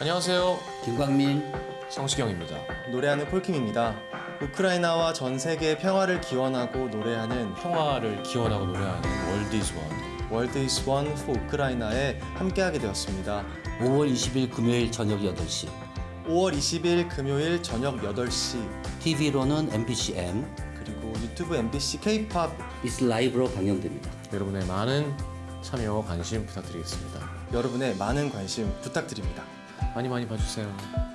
안녕하세요. 김광민 성시경입니다. 노래하는 폴킴입니다. 우크라이나와 전 세계 평화를 기원하고 노래하는 평화를 기원하고 노래하는 World is One. World is One for 우크라이나에 함께하게 되었습니다. 5월 20일 금요일 저녁 8시 5월 20일 금요일 저녁 8시 TV로는 MBC-M 그리고 유튜브 MBC K-pop it's Live로 방영됩니다. 여러분의 많은 참여 관심 부탁드리겠습니다. 여러분의 많은 관심 부탁드립니다. 많이 많이 봐주세요.